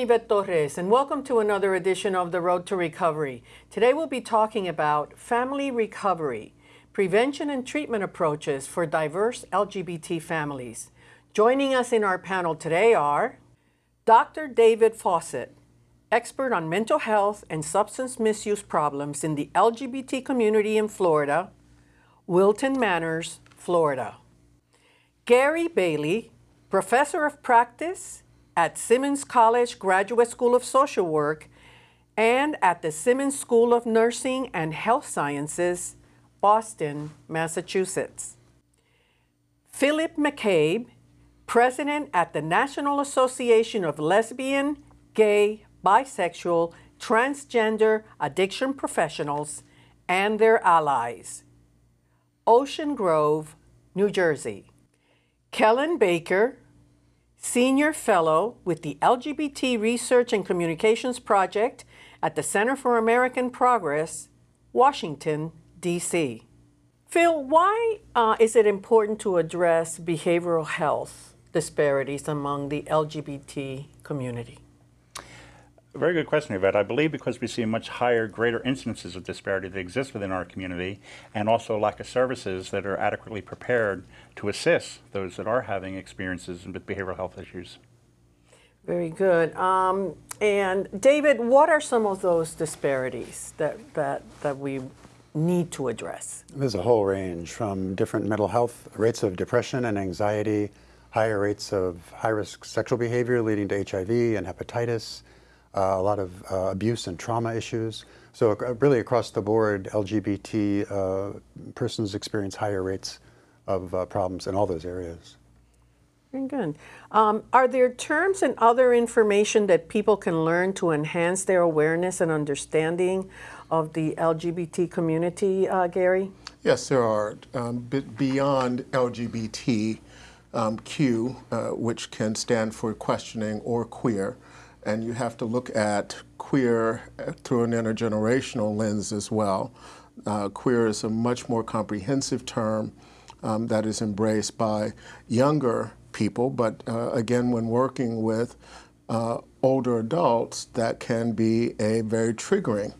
Ivette Torres, and welcome to another edition of The Road to Recovery. Today we'll be talking about family recovery, prevention and treatment approaches for diverse LGBT families. Joining us in our panel today are Dr. David Fawcett, expert on mental health and substance misuse problems in the LGBT community in Florida, Wilton Manors, Florida. Gary Bailey, professor of practice at Simmons College Graduate School of Social Work and at the Simmons School of Nursing and Health Sciences, Boston, Massachusetts. Philip McCabe, president at the National Association of Lesbian, Gay, Bisexual, Transgender Addiction Professionals and their allies. Ocean Grove, New Jersey. Kellen Baker, Senior Fellow with the LGBT Research and Communications Project at the Center for American Progress, Washington, D.C. Phil, why uh, is it important to address behavioral health disparities among the LGBT community? Very good question, Ivette. I believe because we see much higher, greater incidences of disparity that exist within our community, and also lack of services that are adequately prepared to assist those that are having experiences with behavioral health issues. Very good. Um, and David, what are some of those disparities that, that, that we need to address? There's a whole range from different mental health rates of depression and anxiety, higher rates of high-risk sexual behavior leading to HIV and hepatitis, uh, a lot of uh, abuse and trauma issues. So uh, really across the board, LGBT uh, persons experience higher rates of uh, problems in all those areas. Very good. Um, are there terms and other information that people can learn to enhance their awareness and understanding of the LGBT community, uh, Gary? Yes, there are. Um, beyond LGBTQ, um, uh, which can stand for questioning or queer, and you have to look at queer through an intergenerational lens as well. Uh, queer is a much more comprehensive term um, that is embraced by younger people, but uh, again, when working with uh, older adults, that can be a very triggering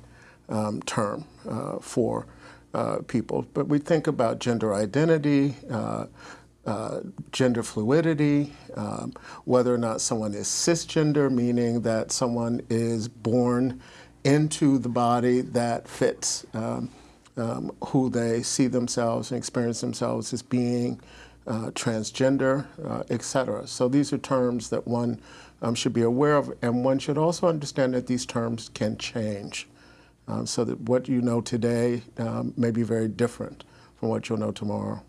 um, term uh, for uh, people. But we think about gender identity, uh, gender fluidity, um, whether or not someone is cisgender, meaning that someone is born into the body that fits um, um, who they see themselves and experience themselves as being uh, transgender, uh, et cetera. So these are terms that one um, should be aware of, and one should also understand that these terms can change. Um, so that what you know today um, may be very different from what you'll know tomorrow.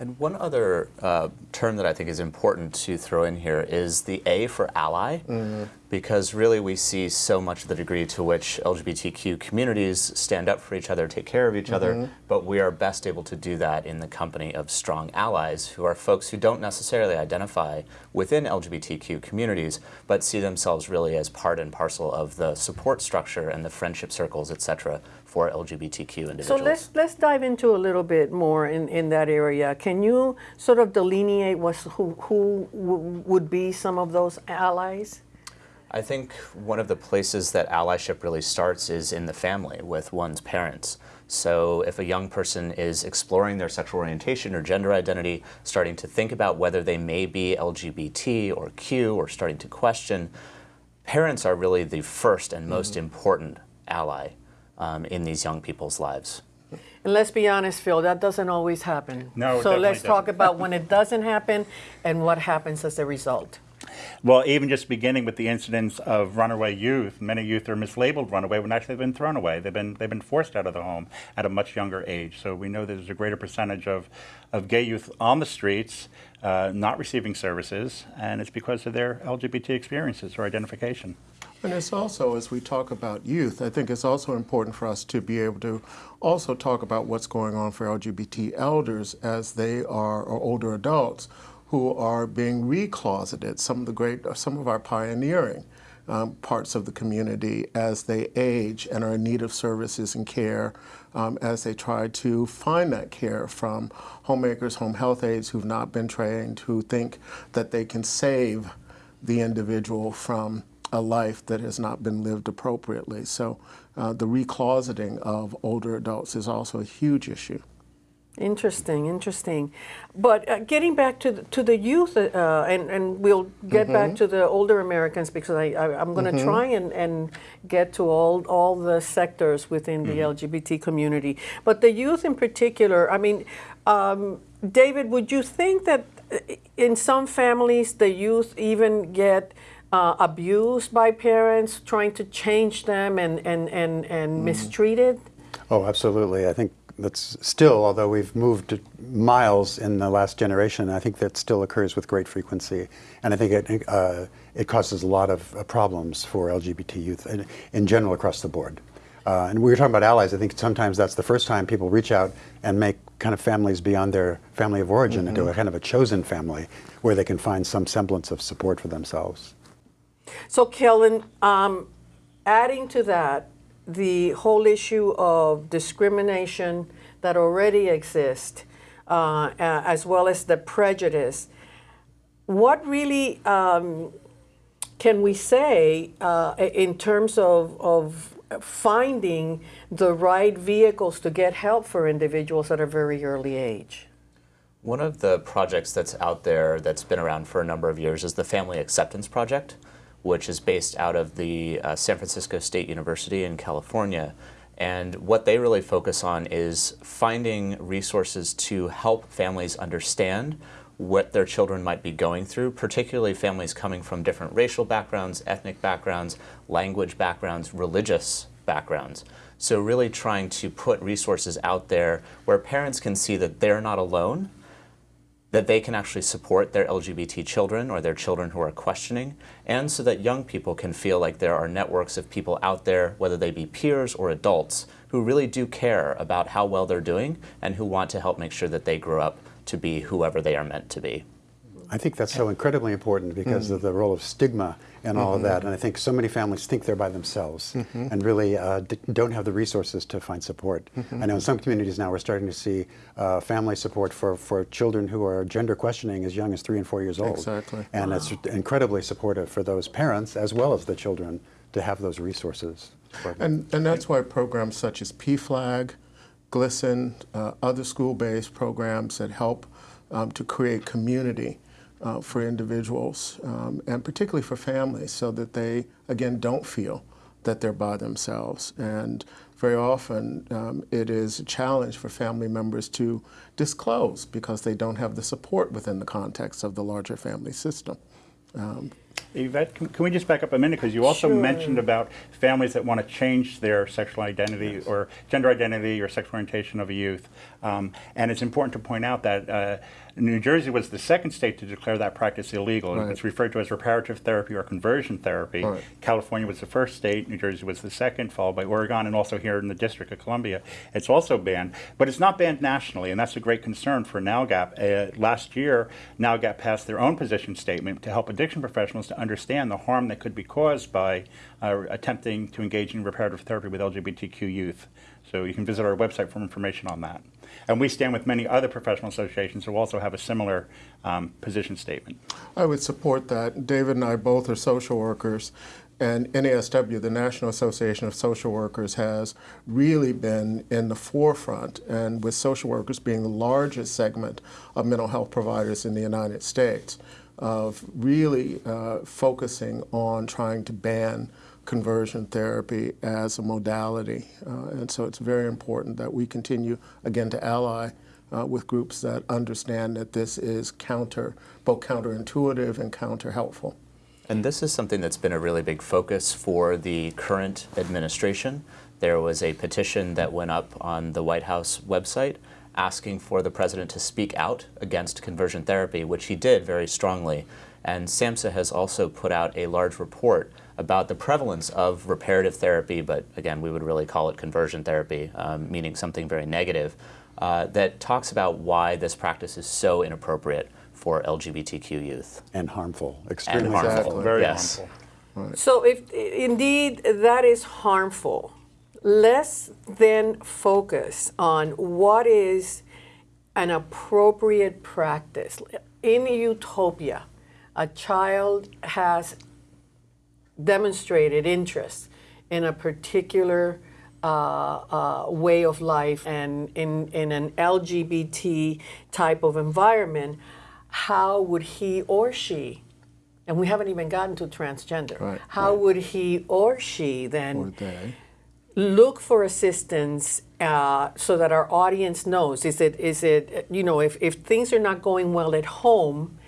And one other uh, term that I think is important to throw in here is the A for ally, mm -hmm. because really we see so much of the degree to which LGBTQ communities stand up for each other, take care of each mm -hmm. other, mm-hmm. but we are best able to do that in the company of strong allies who are folks who don't necessarily identify within LGBTQ communities, but see themselves really as part and parcel of the support structure and the friendship circles, et cetera, for LGBTQ individuals. So let's, let's dive into a little bit more in, in that area. Can you sort of delineate what's, who, who would be some of those allies? I think one of the places that allyship really starts is in the family with one's parents. So if a young person is exploring their sexual orientation or gender identity, starting to think about whether they may be LGBT or Q or starting to question, parents are really the first and most mm -hmm. important ally um, in these young people's lives. And let's be honest, Phil, that doesn't always happen. No, So let's doesn't. talk about when it doesn't happen and what happens as a result. Well, even just beginning with the incidents of runaway youth, many youth are mislabeled runaway when actually they've been thrown away. They've been they've been forced out of the home at a much younger age. So we know there's a greater percentage of, of gay youth on the streets, uh, not receiving services, and it's because of their LGBT experiences or identification. And it's also, as we talk about youth, I think it's also important for us to be able to also talk about what's going on for LGBT elders as they are, or older adults, who are being recloseted, some of the great, some of our pioneering um, parts of the community as they age and are in need of services and care um, as they try to find that care from homemakers, home health aides who've not been trained, who think that they can save the individual from a life that has not been lived appropriately. So uh, the recloseting of older adults is also a huge issue. Interesting, interesting. But uh, getting back to the, to the youth, uh, and, and we'll get back to the older Americans because I, I, am going to try and, and get to all, all the sectors within the LGBT community. But the youth in particular, I mean, um, David, would you think that uh, in some families the youth even get uh, abused by parents trying to change them and, and, and, and mistreated? Oh, absolutely. I think that's still, although we've moved miles in the last generation, I think that still occurs with great frequency. And I think it, uh, it causes a lot of uh, problems for LGBT youth in, in general across the board. Uh, and we were talking about allies. I think sometimes that's the first time people reach out and make kind of families beyond their family of origin into a kind of a chosen family where they can find some semblance of support for themselves. So, Kellen, um, adding to that, the whole issue of discrimination that already exists, uh, as well as the prejudice, what really um, can we say uh, in terms of, of finding the right vehicles to get help for individuals at a very early age? One of the projects that's out there that's been around for a number of years is the Family Acceptance Project, which is based out of the uh, San Francisco State University in California. And what they really focus on is finding resources to help families understand what their children might be going through, particularly families coming from different racial backgrounds, ethnic backgrounds, language backgrounds, religious backgrounds. So really trying to put resources out there where parents can see that they're not alone, that they can actually support their LGBT children or their children who are questioning, and so that young people can feel like there are networks of people out there, whether they be peers or adults, who really do care about how well they're doing and who want to help make sure that they grow up to be whoever they are meant to be. I think that's so incredibly important because of the role of stigma and all of that. And I think so many families think they're by themselves and really uh, d- don't have the resources to find support. I know in some communities now we're starting to see uh, family support for, for children who are gender questioning as young as three and four years old. Exactly. And it's incredibly supportive for those parents as well as the children to have those resources. And, and that's why programs such as PFLAG, GLSEN, uh, other school-based programs that help um, to create community uh, for individuals um, and particularly for families so that they, again, don't feel that they're by themselves. And very often um, it is a challenge for family members to disclose because they don't have the support within the context of the larger family system. Um, Ivette, can, can we just back up a minute? Because you also Sure. mentioned about families that want to change their sexual identity or gender identity or sexual orientation of a youth. Um, and it's important to point out that uh, New Jersey was the second state to declare that practice illegal. Right. It's referred to as reparative therapy or conversion therapy. Right. California was the first state, New Jersey was the second, followed by Oregon, and also here in the District of Columbia. It's also banned, but it's not banned nationally, and that's a great concern for NALGAP. Uh, last year, NALGAP passed their own position statement to help addiction professionals to understand the harm that could be caused by uh, attempting to engage in reparative therapy with LGBTQ youth. So you can visit our website for information on that. And we stand with many other professional associations who also have a similar um, position statement. I would support that. David and I both are social workers, and NASW, the National Association of Social Workers, has really been in the forefront, and with social workers being the largest segment of mental health providers in the United States, of really uh, focusing on trying to ban conversion therapy as a modality. Uh, and so it's very important that we continue, again, to ally uh, with groups that understand that this is counter, both counterintuitive and counter helpful. And this is something that's been a really big focus for the current administration. There was a petition that went up on the White House website asking for the president to speak out against conversion therapy, which he did very strongly. And SAMHSA has also put out a large report about the prevalence of reparative therapy, but again, we would really call it conversion therapy, um, meaning something very negative, uh, that talks about why this practice is so inappropriate for LGBTQ youth. and harmful, extremely harmful. harmful. Very Yes. harmful. So if indeed that is harmful, let's then focus on what is an appropriate practice in utopia. a child has demonstrated interest in a particular uh, uh, way of life and in, in an LGBT type of environment, how would he or she, and we haven't even gotten to transgender, Right, how right. would he or she then Or they. Look for assistance uh, so that our audience knows. Is it is it you know if, if things are not going well at home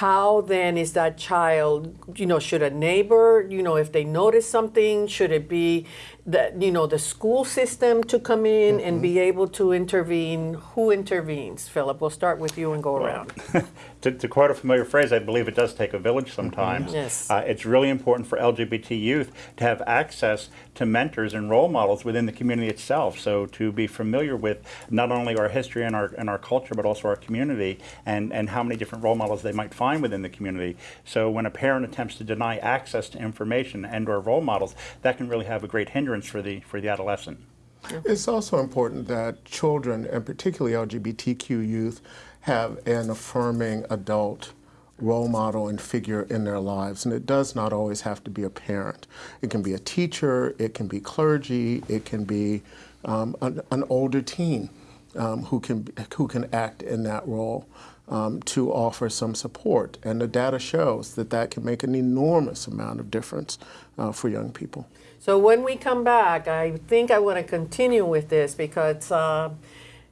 how then is that child you know should a neighbor you know if they notice something should it be that you know the school system to come in and be able to intervene who intervenes philip we'll start with you and go around to, to quote a familiar phrase, I believe it does take a village sometimes. Yes. Uh, it's really important for LGBT youth to have access to mentors and role models within the community itself. So to be familiar with not only our history and our, and our culture, but also our community and, and how many different role models they might find within the community. So when a parent attempts to deny access to information and or role models, that can really have a great hindrance for the, for the adolescent. It's also important that children, and particularly LGBTQ youth, have an affirming adult role model and figure in their lives. And it does not always have to be a parent. It can be a teacher, it can be clergy, it can be um, an, an older teen um, who, can, who can act in that role. Um, to offer some support. And the data shows that that can make an enormous amount of difference uh, for young people. So when we come back, I think I want to continue with this because uh,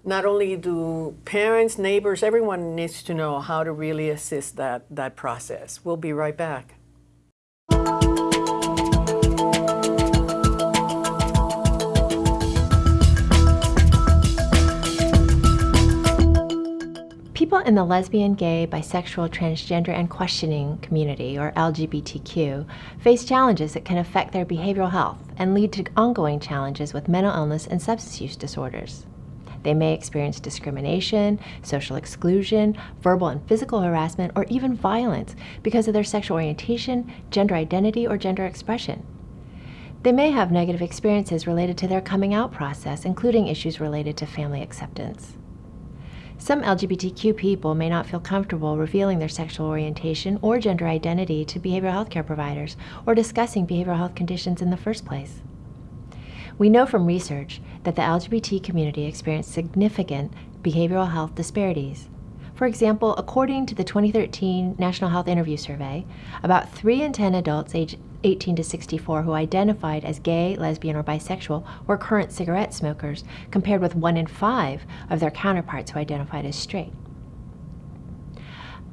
not only do parents, neighbors, everyone needs to know how to really assist that, that process. We'll be right back. In the lesbian, gay, bisexual, transgender, and questioning community, or LGBTQ, face challenges that can affect their behavioral health and lead to ongoing challenges with mental illness and substance use disorders. They may experience discrimination, social exclusion, verbal and physical harassment, or even violence because of their sexual orientation, gender identity, or gender expression. They may have negative experiences related to their coming out process, including issues related to family acceptance. Some LGBTQ people may not feel comfortable revealing their sexual orientation or gender identity to behavioral health care providers or discussing behavioral health conditions in the first place. We know from research that the LGBT community experienced significant behavioral health disparities. For example, according to the 2013 National Health Interview Survey, about 3 in 10 adults aged 18 to 64 who identified as gay, lesbian, or bisexual were current cigarette smokers, compared with 1 in 5 of their counterparts who identified as straight.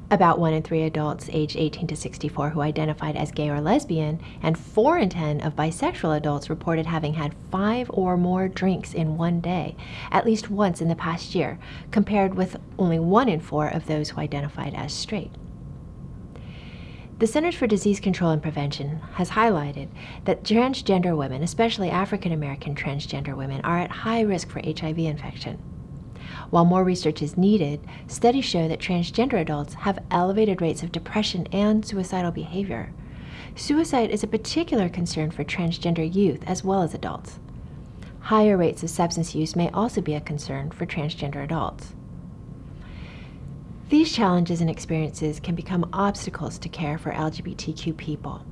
About 1 in 3 adults aged 18 to 64 who identified as gay or lesbian, and 4 in 10 of bisexual adults reported having had 5 or more drinks in one day, at least once in the past year, compared with only 1 in 4 of those who identified as straight. The Centers for Disease Control and Prevention has highlighted that transgender women, especially African American transgender women, are at high risk for HIV infection. While more research is needed, studies show that transgender adults have elevated rates of depression and suicidal behavior. Suicide is a particular concern for transgender youth as well as adults. Higher rates of substance use may also be a concern for transgender adults. These challenges and experiences can become obstacles to care for LGBTQ people.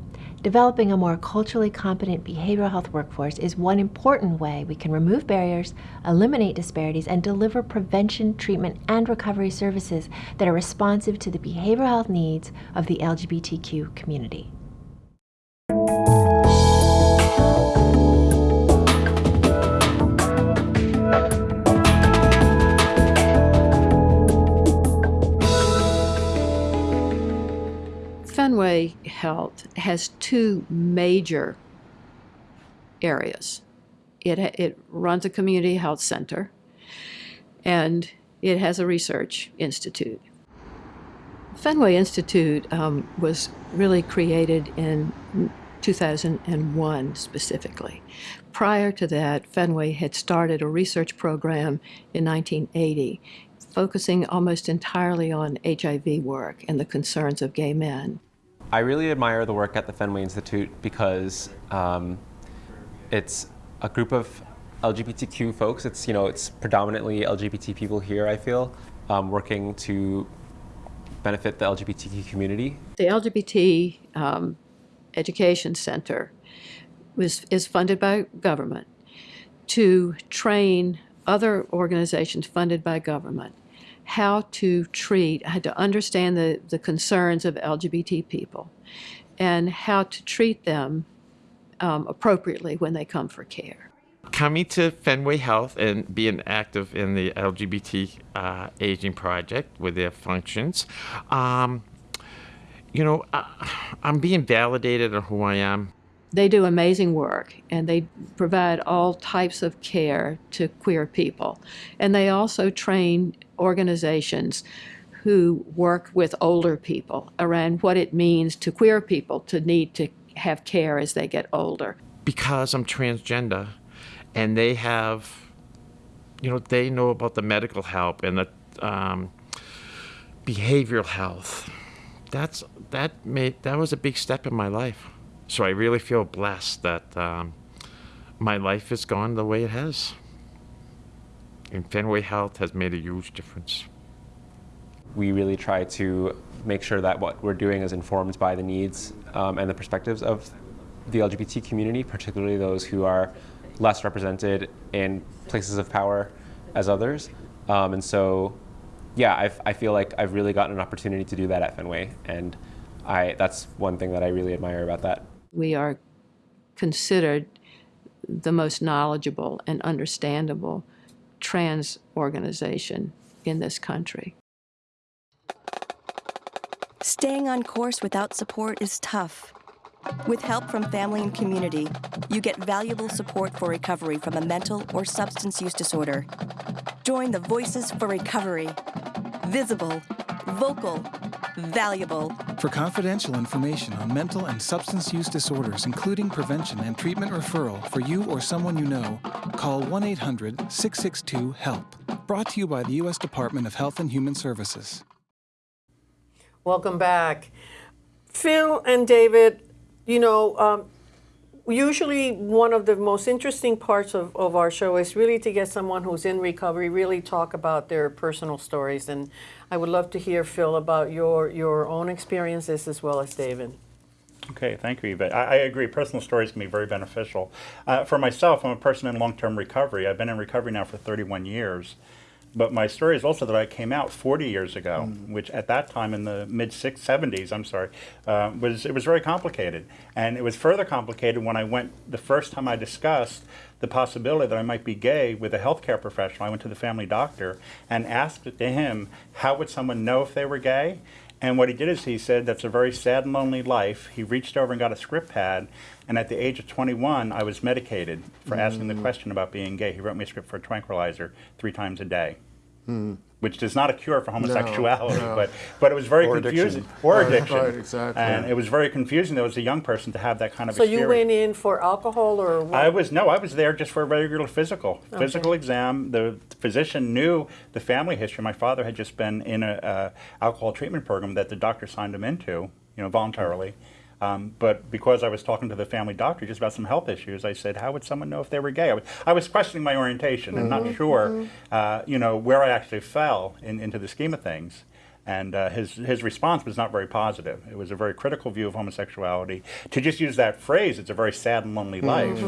Developing a more culturally competent behavioral health workforce is one important way we can remove barriers, eliminate disparities, and deliver prevention, treatment, and recovery services that are responsive to the behavioral health needs of the LGBTQ community. Fenway Health has two major areas. It, it runs a community health center, and it has a research institute. Fenway Institute um, was really created in 2001 specifically. Prior to that, Fenway had started a research program in 1980 focusing almost entirely on HIV work and the concerns of gay men. I really admire the work at the Fenway Institute because um, it's a group of LGBTQ folks. It's you know it's predominantly LGBT people here. I feel um, working to benefit the LGBTQ community. The LGBT um, Education Center was, is funded by government to train other organizations funded by government how to treat, how to understand the, the concerns of LGBT people and how to treat them um, appropriately when they come for care. coming to Fenway Health and being active in the LGBT uh, aging project with their functions, um, you know, I, I'm being validated on who I am. They do amazing work and they provide all types of care to queer people. And they also train organizations who work with older people around what it means to queer people to need to have care as they get older. because I'm transgender and they have, you know, they know about the medical help and the um, behavioral health. That's that made that was a big step in my life. So I really feel blessed that um, my life has gone the way it has. And Fenway Health has made a huge difference. We really try to make sure that what we're doing is informed by the needs um, and the perspectives of the LGBT community, particularly those who are less represented in places of power as others. Um, and so, yeah, I've, I feel like I've really gotten an opportunity to do that at Fenway, and I, that's one thing that I really admire about that. We are considered the most knowledgeable and understandable trans organization in this country. Staying on course without support is tough. With help from family and community, you get valuable support for recovery from a mental or substance use disorder. Join the Voices for Recovery. Visible, vocal, valuable. For confidential information on mental and substance use disorders, including prevention and treatment referral for you or someone you know, call 1 800 662 HELP. Brought to you by the U.S. Department of Health and Human Services. Welcome back. Phil and David, you know, um, usually one of the most interesting parts of, of our show is really to get someone who's in recovery really talk about their personal stories. And I would love to hear, Phil, about your, your own experiences as well as David. Okay, thank you, Eva. I, I agree. Personal stories can be very beneficial. Uh, for myself, I'm a person in long-term recovery. I've been in recovery now for 31 years. But my story is also that I came out 40 years ago, which at that time in the mid 70s, I'm sorry, uh, was it was very complicated, and it was further complicated when I went the first time I discussed the possibility that I might be gay with a healthcare professional. I went to the family doctor and asked to him how would someone know if they were gay, and what he did is he said, that's a very sad and lonely life. He reached over and got a script pad, and at the age of 21, I was medicated for asking the mm. question about being gay. He wrote me a script for a tranquilizer three times a day. Hmm. Which is not a cure for homosexuality, no. but but it was very Or confusing. addiction. Or Right, addiction. right, exactly. And it was very confusing. There was a young person to have that kind of So experience. you went in for alcohol or what? I was no, I was there just for a regular physical physical exam. The physician knew the family history. My father had just been in a, uh alcohol treatment program that the doctor signed him into, you know, voluntarily. Um, but because I was talking to the family doctor just about some health issues, I said, "How would someone know if they were gay?" I was, I was questioning my orientation and not sure, uh, you know, where I actually fell in, into the scheme of things. And uh, his his response was not very positive. It was a very critical view of homosexuality. To just use that phrase, it's a very sad and lonely life,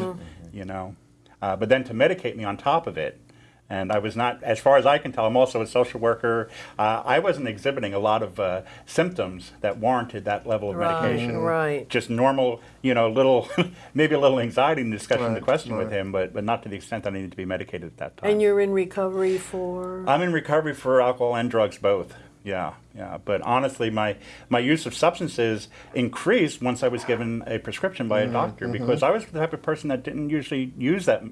you know. Uh, but then to medicate me on top of it, and I was not, as far as I can tell, I'm also a social worker. Uh, I wasn't exhibiting a lot of uh, symptoms that warranted that level of Right, medication. right. Just normal, you know, little, maybe a little anxiety in discussing the Right, question with him, but, but not to the extent that I needed to be medicated at that time. and you're in recovery for? I'm in recovery for alcohol and drugs both. Yeah, yeah. But honestly, my, my use of substances increased once I was given a prescription by a doctor because I was the type of person that didn't usually use that,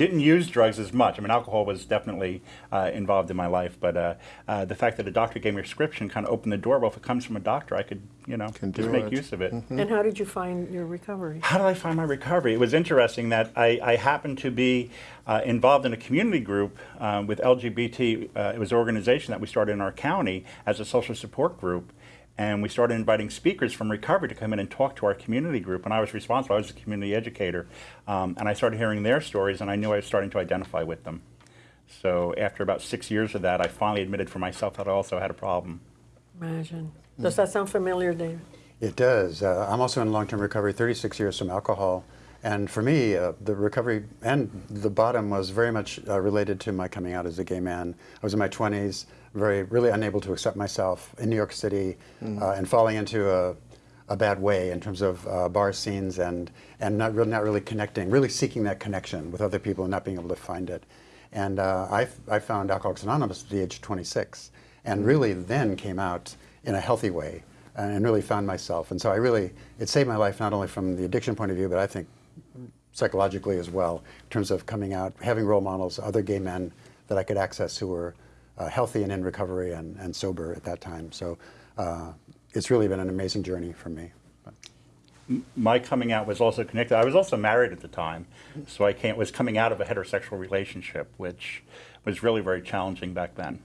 didn't use drugs as much. I mean, alcohol was definitely uh, involved in my life, but uh, uh, the fact that a doctor gave me a prescription kind of opened the door. Well, if it comes from a doctor, I could, you know, Can just make it. use of it. And how did you find your recovery? How did I find my recovery? It was interesting that I, I happened to be uh, involved in a community group um, with LGBT. Uh, it was an organization that we started in our county as a social support group. And we started inviting speakers from recovery to come in and talk to our community group. And I was responsible, I was a community educator. Um, and I started hearing their stories, and I knew I was starting to identify with them. So after about six years of that, I finally admitted for myself that I also had a problem. Imagine. Does that sound familiar, David? It does. Uh, I'm also in long-term recovery, 36 years from alcohol. And for me, uh, the recovery and the bottom was very much uh, related to my coming out as a gay man. I was in my 20s, very, really unable to accept myself in New York City uh, and falling into a, a bad way in terms of uh, bar scenes and, and not, really, not really connecting, really seeking that connection with other people and not being able to find it. And uh, I, I found Alcoholics Anonymous at the age of 26 and really then came out in a healthy way and really found myself. And so I really, it saved my life not only from the addiction point of view, but I think psychologically as well, in terms of coming out, having role models, other gay men that I could access who were uh, healthy and in recovery and, and sober at that time. So uh, it's really been an amazing journey for me. My coming out was also connected. I was also married at the time, so I came, was coming out of a heterosexual relationship, which was really very challenging back then.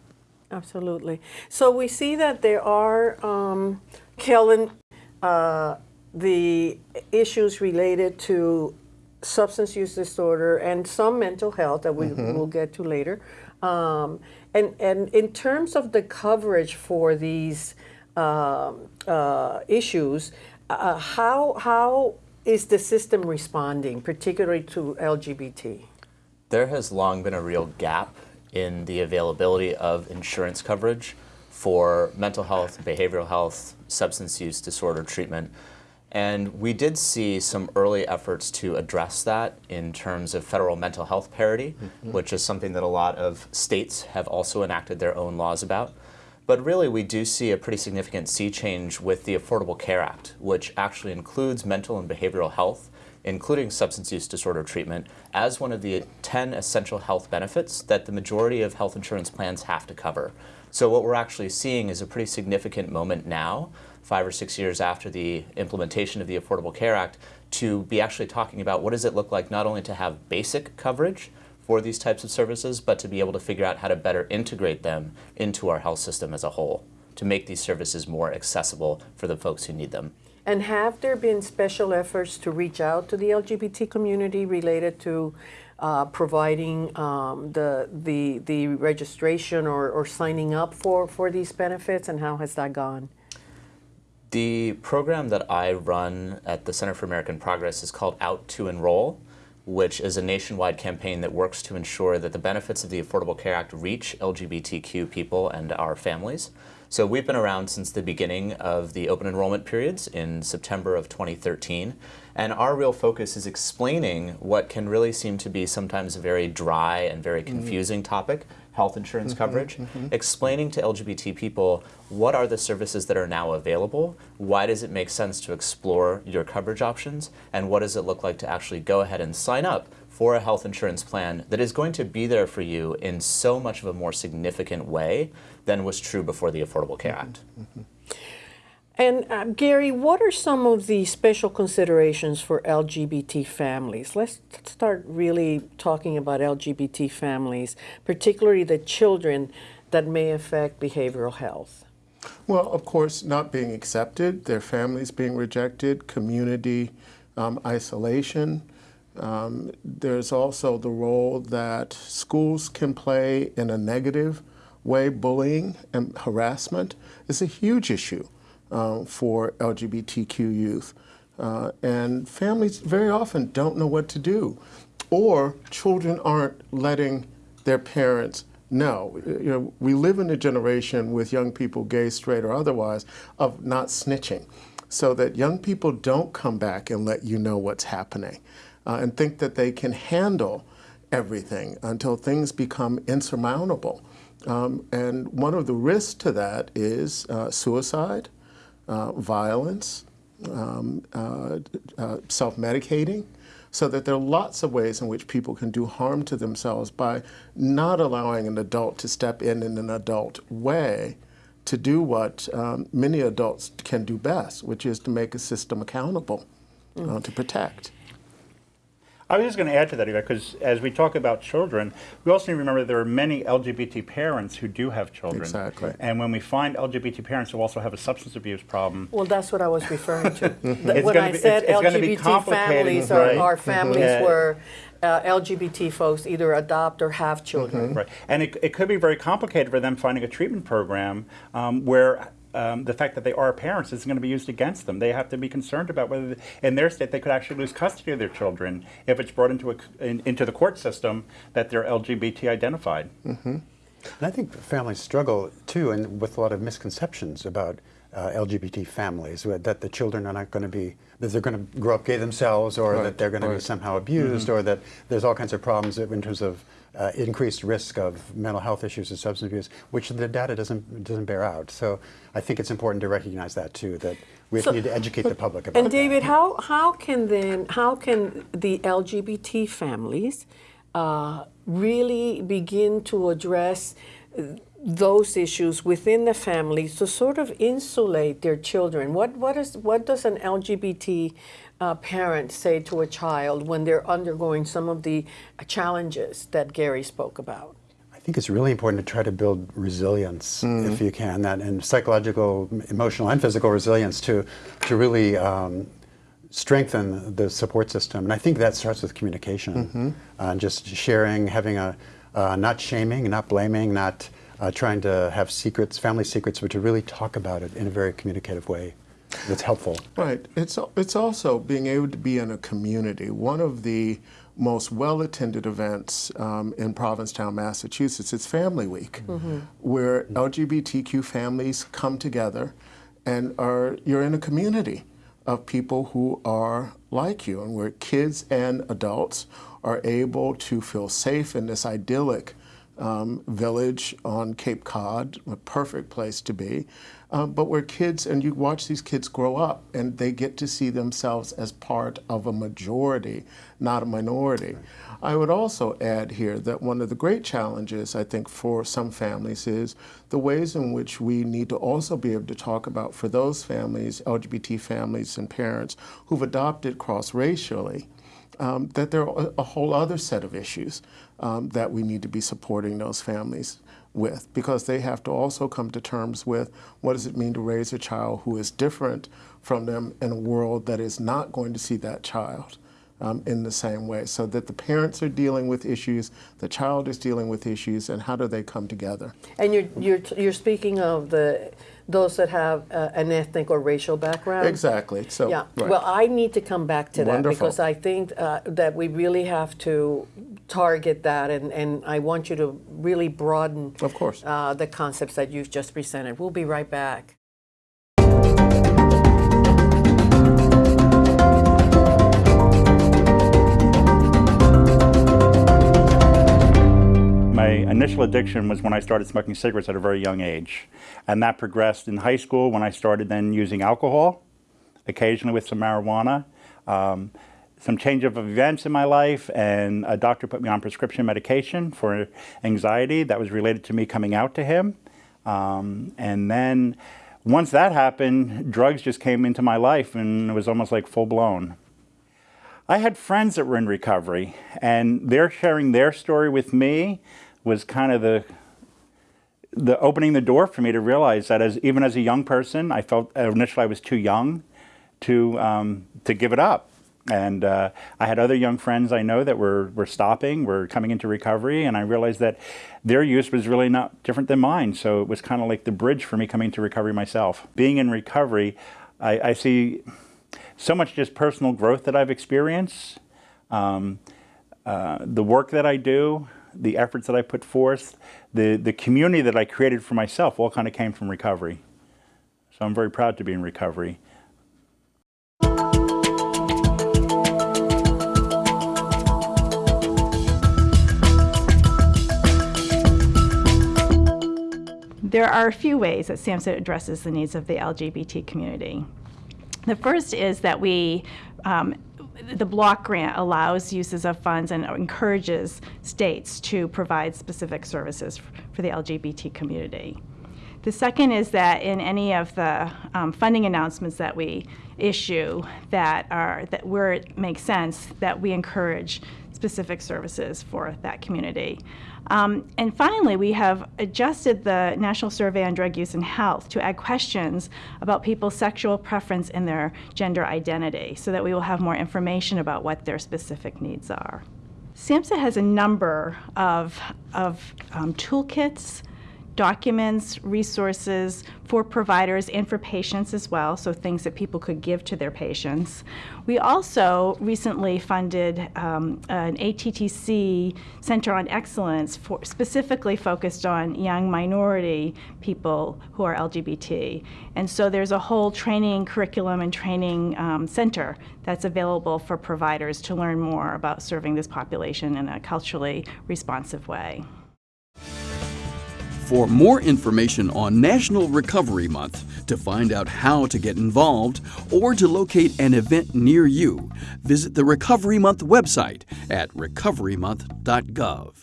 Absolutely. So we see that there are, um, Kellen, uh, the issues related to substance use disorder and some mental health that we will get to later. Um, and, and in terms of the coverage for these um, uh, issues, uh, how, how is the system responding, particularly to LGBT? There has long been a real gap in the availability of insurance coverage for mental health, behavioral health, substance use disorder treatment. And we did see some early efforts to address that in terms of federal mental health parity, mm-hmm. which is something that a lot of states have also enacted their own laws about. But really, we do see a pretty significant sea change with the Affordable Care Act, which actually includes mental and behavioral health, including substance use disorder treatment, as one of the 10 essential health benefits that the majority of health insurance plans have to cover. So what we're actually seeing is a pretty significant moment now, five or six years after the implementation of the Affordable Care Act, to be actually talking about what does it look like not only to have basic coverage, for these types of services, but to be able to figure out how to better integrate them into our health system as a whole to make these services more accessible for the folks who need them. And have there been special efforts to reach out to the LGBT community related to uh, providing um, the, the, the registration or, or signing up for, for these benefits, and how has that gone? The program that I run at the Center for American Progress is called Out to Enroll, which is a nationwide campaign that works to ensure that the benefits of the Affordable Care Act reach LGBTQ people and our families. So we've been around since the beginning of the open enrollment periods in September of 2013. And our real focus is explaining what can really seem to be sometimes a very dry and very mm-hmm. confusing topic, health insurance mm-hmm. coverage, mm-hmm. explaining to LGBT people what are the services that are now available, why does it make sense to explore your coverage options, and what does it look like to actually go ahead and sign up for a health insurance plan that is going to be there for you in so much of a more significant way than was true before the Affordable Care mm-hmm. Act. And uh, Gary, what are some of the special considerations for LGBT families? Let's start really talking about LGBT families, particularly the children that may affect behavioral health. Well, of course, not being accepted, their families being rejected, community um, isolation. Um, there's also the role that schools can play in a negative way. Bullying and harassment is a huge issue uh, for LGBTQ youth. Uh, and families very often don't know what to do. Or children aren't letting their parents know. You know, we live in a generation with young people, gay, straight, or otherwise, of not snitching. So that young people don't come back and let you know what's happening uh, and think that they can handle everything until things become insurmountable. Um, and one of the risks to that is uh, suicide, uh, violence, um, uh, uh, self-medicating, so that there are lots of ways in which people can do harm to themselves by not allowing an adult to step in in an adult way to do what um, many adults can do best, which is to make a system accountable uh, to protect. I was just going to add to that, because as we talk about children, we also need to remember there are many LGBT parents who do have children. Exactly. And when we find LGBT parents who also have a substance abuse problem, Well, that's what I was referring to. The- It's when I be- said it's- it's LGBT families are, right? are families Yeah. where uh, LGBT folks either adopt or have children. Right. And it, it could be very complicated for them finding a treatment program um, where um, the fact that they are parents is going to be used against them. They have to be concerned about whether, in their state, they could actually lose custody of their children if it's brought into a, in, into the court system that they're LGBT identified. And I think families struggle too, and with a lot of misconceptions about uh, LGBT families, that the children are not going to be, that they're going to grow up gay themselves, or Right, that they're going to be somehow abused, or that there's all kinds of problems in terms of uh, increased risk of mental health issues and substance abuse, which the data doesn't doesn't bear out. So I think it's important to recognize that too, that we So- need to educate the public about And that. David, how, how can then, how can the LGBT families uh, really begin to address uh, those issues within the families to sort of insulate their children? What, what, is, what does an LGBT uh, parent say to a child when they're undergoing some of the challenges that Gary spoke about? I think it's really important to try to build resilience, if you can, that and psychological, emotional, and physical resilience to to really um, strengthen the support system. And I think that starts with communication, uh, and just sharing, having a uh, not shaming, not blaming, not uh, trying to have secrets, family secrets, but to really talk about it in a very communicative way that's helpful. Right. It's it's also being able to be in a community. One of the most well-attended events um, in Provincetown, Massachusetts, is Family Week, where LGBTQ families come together, and are you're in a community of people who are like you, and where kids and adults are able to feel safe in this idyllic um, village on Cape Cod, a perfect place to be. Uh, but where kids, and you watch these kids grow up and they get to see themselves as part of a majority, not a minority. I would also add here that one of the great challenges, I think, for some families is the ways in which we need to also be able to talk about for those families, LGBT families and parents who've adopted cross racially um, that there are a whole other set of issues um, that we need to be supporting those families with because they have to also come to terms with what does it mean to raise a child who is different from them in a world that is not going to see that child um, in the same way so that the parents are dealing with issues the child is dealing with issues and how do they come together And you're, you're, you're speaking of the, those that have uh, an ethnic or racial background? exactly so Yeah, right. well, I need to come back to that Wonderful. because I think uh, that we really have to target that, and, and I want you to really broaden Of course. uh, the concepts that you've just presented. We'll be right back. Initial addiction was when I started smoking cigarettes at a very young age. And that progressed in high school when I started then using alcohol, occasionally with some marijuana. Um, some change of events in my life, and a doctor put me on prescription medication for anxiety that was related to me coming out to him. Um, and then once that happened, drugs just came into my life and it was almost like full blown. I had friends that were in recovery, and they're sharing their story with me was kind of the the opening the door for me to realize that as even as a young person, I felt initially I was too young to um, to give it up. And uh, I had other young friends I know that were were stopping, were coming into recovery, and I realized that their use was really not different than mine. So it was kind of like the bridge for me coming to recovery myself. Being in recovery, I, I see so much just personal growth that I've experienced, um, uh, the work that I do, the efforts that I put forth, the, the community that I created for myself all kind of came from recovery. So I'm very proud to be in recovery. There are a few ways that SAMHSA addresses the needs of the LGBT community. The first is that we, um, the block grant allows uses of funds and encourages states to provide specific services for the LGBT community. The second is that in any of the um, funding announcements that we issue that are that where it makes sense that we encourage specific services for that community. Um, and finally, we have adjusted the National Survey on Drug Use and Health to add questions about people's sexual preference and their gender identity so that we will have more information about what their specific needs are. SAMHSA has a number of, of um, toolkits documents, resources for providers and for patients as well, so things that people could give to their patients. We also recently funded um, an ATTC Center on Excellence for, specifically focused on young minority people who are LGBT. And so there's a whole training curriculum and training um, center that's available for providers to learn more about serving this population in a culturally responsive way. For more information on National Recovery Month, to find out how to get involved, or to locate an event near you, visit the Recovery Month website at recoverymonth.gov.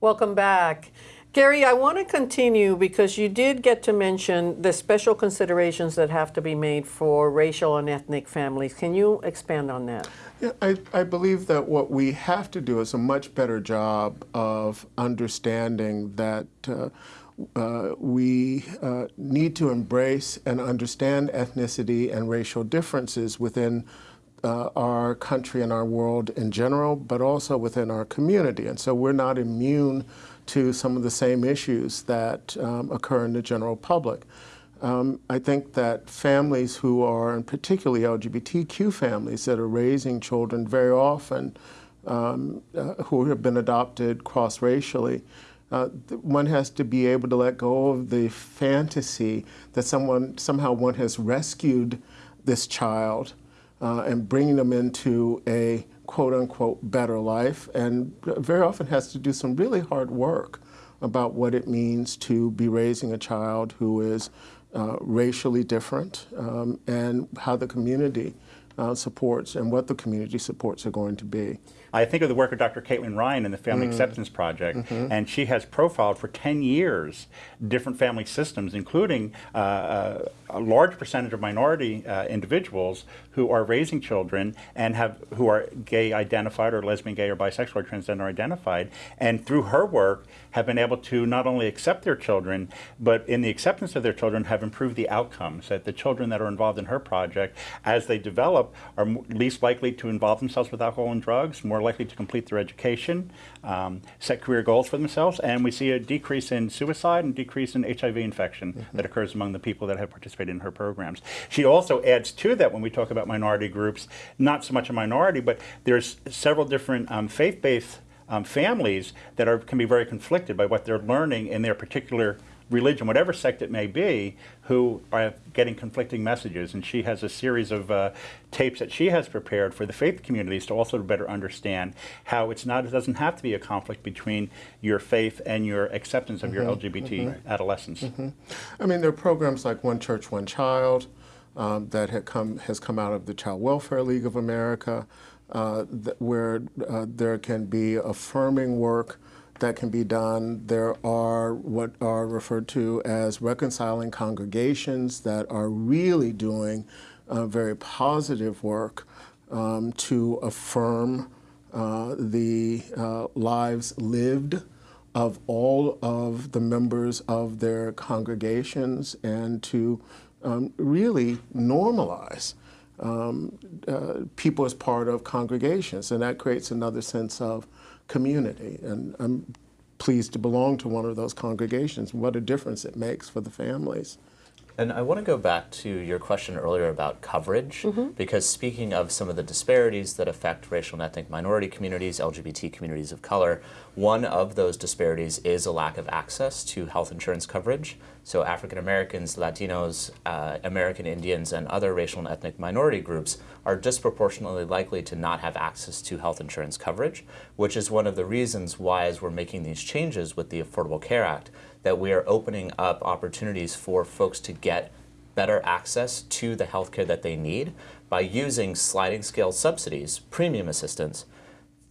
Welcome back. Gary, I want to continue because you did get to mention the special considerations that have to be made for racial and ethnic families. Can you expand on that? Yeah, I, I believe that what we have to do is a much better job of understanding that uh, uh, we uh, need to embrace and understand ethnicity and racial differences within uh, our country and our world in general, but also within our community. And so we're not immune to some of the same issues that um, occur in the general public. Um, I think that families who are, and particularly LGBTQ families that are raising children very often um, uh, who have been adopted cross-racially, uh, one has to be able to let go of the fantasy that someone somehow one has rescued this child uh, and bringing them into a quote unquote better life and very often has to do some really hard work about what it means to be raising a child who is uh, racially different um, and how the community uh, supports and what the community supports are going to be. I think of the work of Dr. Caitlin Ryan in the Family mm. Acceptance Project, mm -hmm. and she has profiled for 10 years different family systems, including uh, uh, a large percentage of minority uh, individuals who are raising children and have who are gay identified or lesbian, gay, or bisexual or transgender identified, and through her work have been able to not only accept their children, but in the acceptance of their children have improved the outcomes. That the children that are involved in her project, as they develop, are least likely to involve themselves with alcohol and drugs, more more likely to complete their education, um, set career goals for themselves, and we see a decrease in suicide and decrease in HIV infection mm -hmm. that occurs among the people that have participated in her programs. She also adds to that when we talk about minority groups, not so much a minority, but there's several different um, faith-based um, families that are, can be very conflicted by what they're learning in their particular religion, whatever sect it may be, who are getting conflicting messages. And she has a series of uh, tapes that she has prepared for the faith communities to also better understand how it's not, it doesn't have to be a conflict between your faith and your acceptance of mm -hmm, your mm-hmm. LGBT mm -hmm. adolescence. Mm -hmm. I mean, there are programs like One Church, One Child um, that come, has come out of the Child Welfare League of America, uh, where uh, there can be affirming work that can be done. There are what are referred to as reconciling congregations that are really doing uh, very positive work um, to affirm uh, the uh, lives lived of all of the members of their congregations and to um, really normalize um, uh, people as part of congregations. And that creates another sense of community. And I'm pleased to belong to one of those congregations. What a difference it makes for the families. And I want to go back to your question earlier about coverage, mm -hmm. because speaking of some of the disparities that affect racial and ethnic minority communities, LGBT communities of color, one of those disparities is a lack of access to health insurance coverage. So African Americans, Latinos, uh, American Indians, and other racial and ethnic minority groups are disproportionately likely to not have access to health insurance coverage, which is one of the reasons why, as we're making these changes with the Affordable Care Act, that we are opening up opportunities for folks to get better access to the health care that they need by using sliding scale subsidies, premium assistance,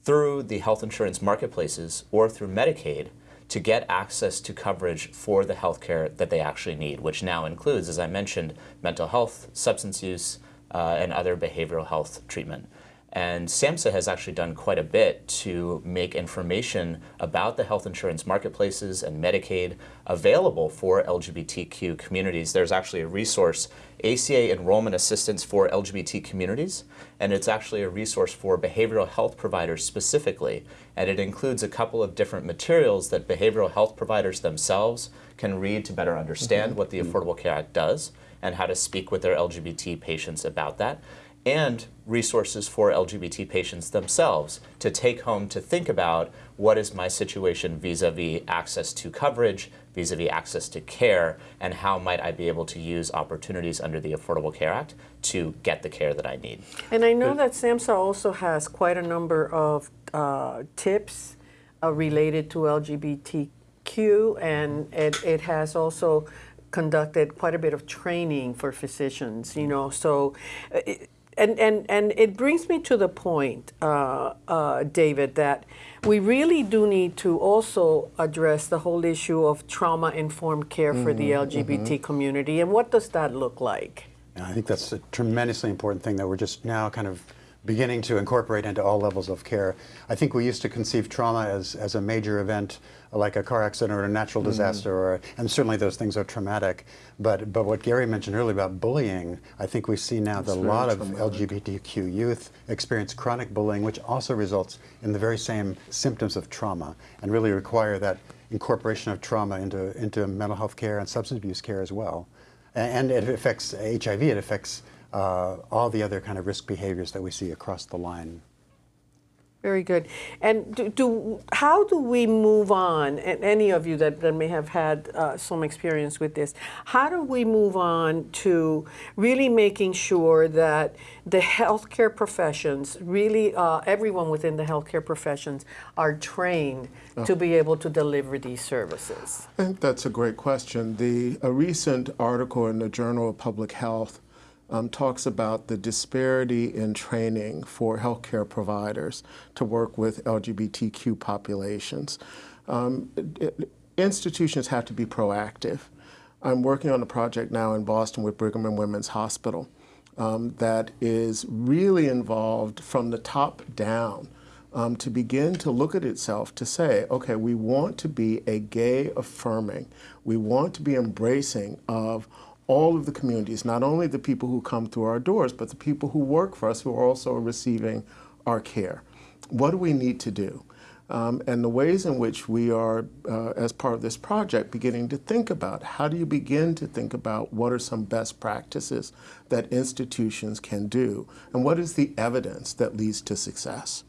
through the health insurance marketplaces or through Medicaid to get access to coverage for the health care that they actually need, which now includes, as I mentioned, mental health, substance use, uh, and other behavioral health treatment. And SAMHSA has actually done quite a bit to make information about the health insurance marketplaces and Medicaid available for LGBTQ communities. There's actually a resource, ACA Enrollment Assistance for LGBT Communities, and it's actually a resource for behavioral health providers specifically. And it includes a couple of different materials that behavioral health providers themselves can read to better understand mm-hmm. what the Affordable Care Act does and how to speak with their LGBT patients about that and resources for LGBT patients themselves to take home to think about what is my situation vis-a-vis access to coverage, vis-a-vis access to care, and how might I be able to use opportunities under the Affordable Care Act to get the care that I need. And I know that SAMHSA also has quite a number of uh, tips uh, related to LGBTQ, and it, it has also conducted quite a bit of training for physicians, you know, so uh, it, and, and, and it brings me to the point, uh, uh, David, that we really do need to also address the whole issue of trauma informed care for the LGBT community. And what does that look like? I think that's a tremendously important thing that we're just now kind of beginning to incorporate into all levels of care. I think we used to conceive trauma as, as a major event like a car accident or a natural disaster, or, and certainly those things are traumatic. But, but what Gary mentioned earlier about bullying, I think we see now that a lot of. LGBTQ youth experience chronic bullying, which also results in the very same symptoms of trauma, and really require that incorporation of trauma into, into mental health care and substance abuse care as well. A- And it affects HIV, it affects uh, all the other kind of risk behaviors that we see across the line. Very good. And do, do how do we move on? And any of you that, that may have had uh, some experience with this, how do we move on to really making sure that the healthcare professions, really uh, everyone within the healthcare professions, are trained to be able to deliver these services? I think that's a great question. The a recent article in the Journal of Public Health um, talks about the disparity in training for healthcare providers to work with LGBTQ populations. Um, it- institutions have to be proactive. I'm working on a project now in Boston with Brigham and Women's Hospital um, that is really involved from the top down um, to begin to look at itself to say, okay, we want to be a gay affirming, we want to be embracing of all of the communities, not only the people who come through our doors, but the people who work for us who are also receiving our care. What do we need to do? Um, and the ways in which we are, uh, as part of this project, beginning to think about how do you begin to think about what are some best practices that institutions can do, and what is the evidence that leads to success?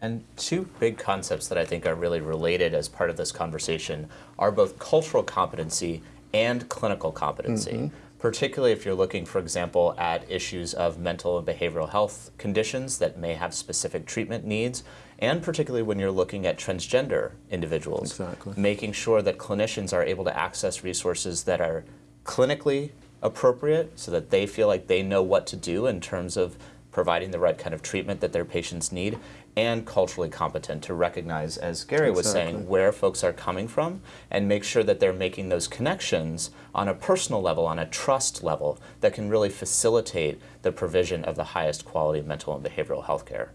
And two big concepts that I think are really related as part of this conversation are both cultural competency and clinical competency. Particularly if you're looking, for example, at issues of mental and behavioral health conditions that may have specific treatment needs, and particularly when you're looking at transgender individuals. Exactly. Making sure that clinicians are able to access resources that are clinically appropriate so that they feel like they know what to do in terms of providing the right kind of treatment that their patients need and culturally competent to recognize, as Gary was saying, where folks are coming from and make sure that they're making those connections on a personal level, on a trust level that can really facilitate the provision of the highest quality mental and behavioral health care.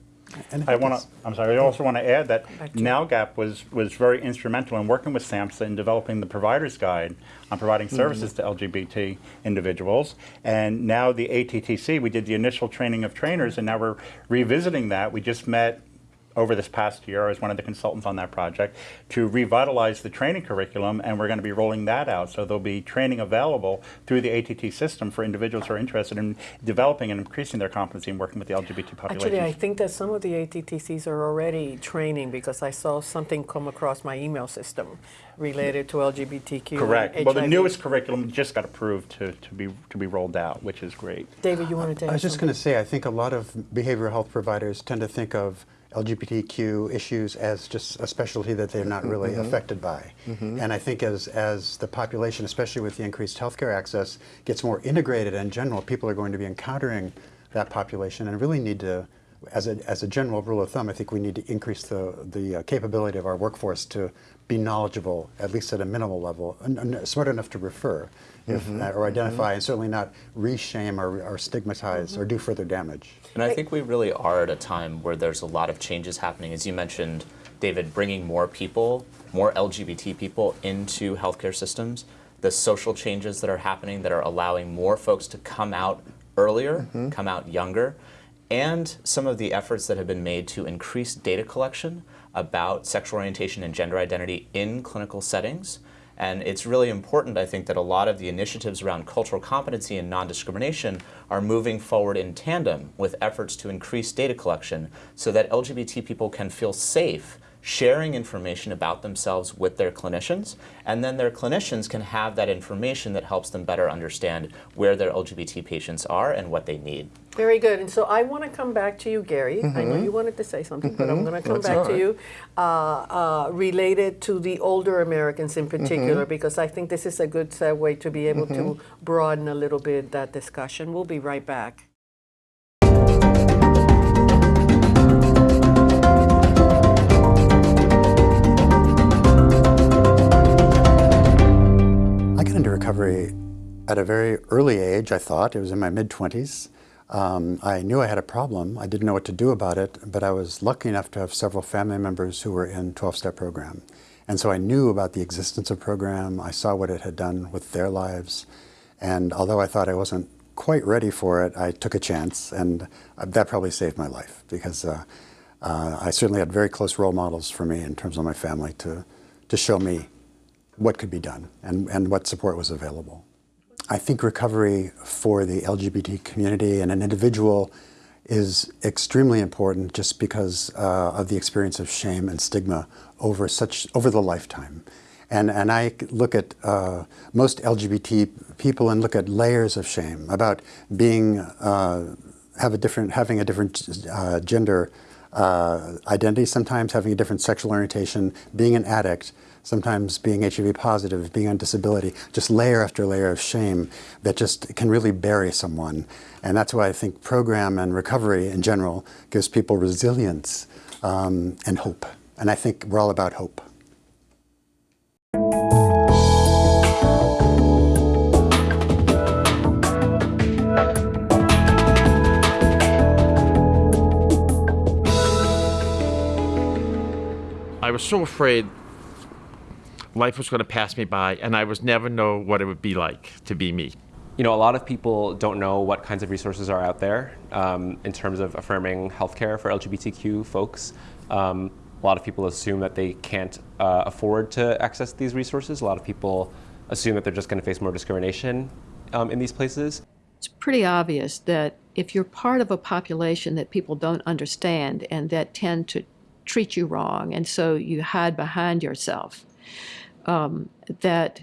I want to, I'm sorry, I also want to add that NALGAP was, was very instrumental in working with SAMHSA in developing the provider's guide on providing services to LGBT individuals. And now the ATTC, we did the initial training of trainers, and now we're revisiting that. We just met over this past year as one of the consultants on that project to revitalize the training curriculum, and we're going to be rolling that out. So there'll be training available through the ATT system for individuals who are interested in developing and increasing their competency in working with the LGBT population. Actually, I think that some of the ATTCs are already training because I saw something come across my email system related to LGBTQ. and Correct. Well, the newest curriculum just got approved to, to be to be rolled out, which is great. David, you wanted to I was just going to say, I think a lot of behavioral health providers tend to think of LGBTQ issues as just a specialty that they're not really affected by. And I think as, as the population, especially with the increased healthcare access, gets more integrated in general, people are going to be encountering that population and really need to as a, as a general rule of thumb, I think we need to increase the, the uh, capability of our workforce to be knowledgeable, at least at a minimal level, smart enough to refer if, Mhm. uh, or identify, and certainly not re-shame or, or stigmatize or do further damage. And I think we really are at a time where there's a lot of changes happening. As you mentioned, David, bringing more people, more LGBT people into healthcare systems, the social changes that are happening that are allowing more folks to come out earlier, mm-hmm. come out younger, and some of the efforts that have been made to increase data collection about sexual orientation and gender identity in clinical settings. And it's really important, I think, that a lot of the initiatives around cultural competency and non-discrimination are moving forward in tandem with efforts to increase data collection so that LGBT people can feel safe sharing information about themselves with their clinicians, and then their clinicians can have that information that helps them better understand where their LGBT patients are and what they need. Very good. And so I want to come back to you, Gary. I know Mhm. you wanted to say something, but I'm Mhm. going to come That's back all to you uh, uh, related to the older Americans in particular, Mhm. because I think this is a good segue to be able to broaden a little bit that discussion. We'll be right back. Recovery at a very early age, I thought. It was in my mid 20s. Um, I knew I had a problem. I didn't know what to do about it, but I was lucky enough to have several family members who were in 12 step program. And so I knew about the existence of program. I saw what it had done with their lives. And although I thought I wasn't quite ready for it, I took a chance, and uh, that probably saved my life because uh, uh, I certainly had very close role models for me in terms of my family to, to show me what could be done and, and what support was available. I think recovery for the LGBT community and an individual is extremely important just because uh, of the experience of shame and stigma over such over the lifetime. And, and I look at uh, most LGBT people and look at layers of shame about being uh, have a different having a different uh, gender uh, identity, sometimes having a different sexual orientation, being an addict, sometimes being HIV positive, being on disability, just layer after layer of shame that just can really bury someone. And that's why I think program and recovery in general gives people resilience um, and hope. And I think we're all about hope. I was so afraid life was going to pass me by and I was never know what it would be like to be me. You know, a lot of people don't know what kinds of resources are out there um, in terms of affirming healthcare for LGBTQ folks. Um, a lot of people assume that they can't uh, afford to access these resources. A lot of people assume that they're just going to face more discrimination um, in these places. It's pretty obvious that if you're part of a population that people don't understand and that tend to treat you wrong, and so you hide behind yourself, um, that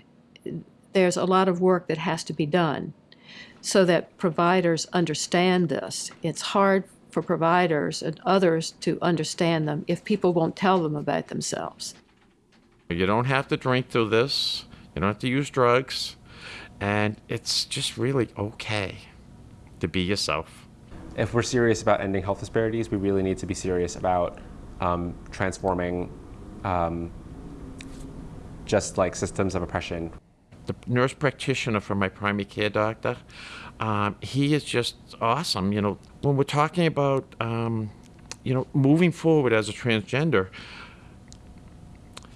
there's a lot of work that has to be done so that providers understand this. It's hard for providers and others to understand them if people won't tell them about themselves. You don't have to drink through this. You don't have to use drugs. And it's just really okay to be yourself. If we're serious about ending health disparities, we really need to be serious about um, transforming um, just like systems of oppression. The nurse practitioner for my primary care doctor, um, he is just awesome. You know, when we're talking about, um, you know, moving forward as a transgender,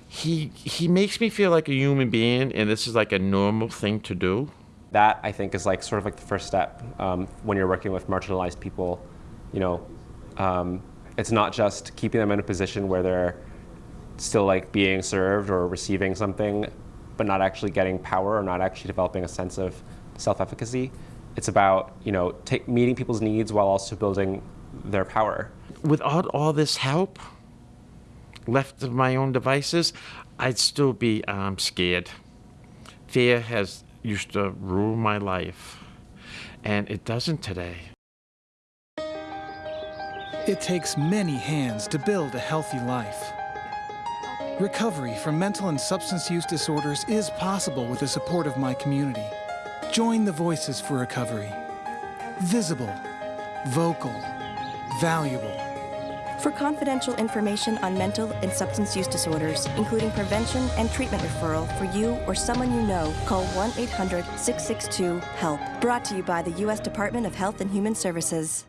he he makes me feel like a human being, and this is like a normal thing to do. That I think is like sort of like the first step um, when you're working with marginalized people. You know, um, it's not just keeping them in a position where they're still like being served or receiving something, but not actually getting power or not actually developing a sense of self-efficacy. It's about you know take, meeting people's needs while also building their power. Without all this help, left of my own devices, I'd still be um, scared. Fear has used to rule my life, and it doesn't today. It takes many hands to build a healthy life. Recovery from mental and substance use disorders is possible with the support of my community. Join the Voices for Recovery. Visible, vocal, valuable. For confidential information on mental and substance use disorders, including prevention and treatment referral for you or someone you know, call 1 800 662 HELP. Brought to you by the U.S. Department of Health and Human Services.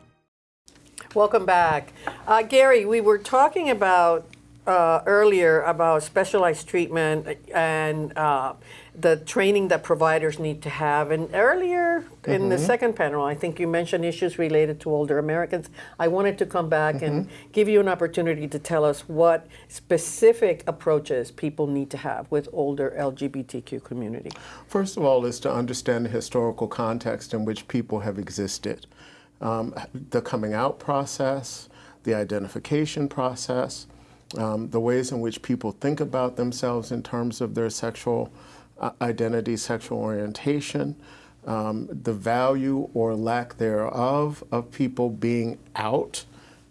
Welcome back. Uh, Gary, we were talking about uh, earlier about specialized treatment and uh, the training that providers need to have. And earlier in the Mhm. second panel, I think you mentioned issues related to older Americans. I wanted to come back and give you an opportunity to tell us what specific approaches people need to have with older LGBTQ community. First of all, is to understand the historical context in which people have existed. Um, the coming out process, the identification process, um, the ways in which people think about themselves in terms of their sexual uh, identity, sexual orientation, um, the value or lack thereof of people being out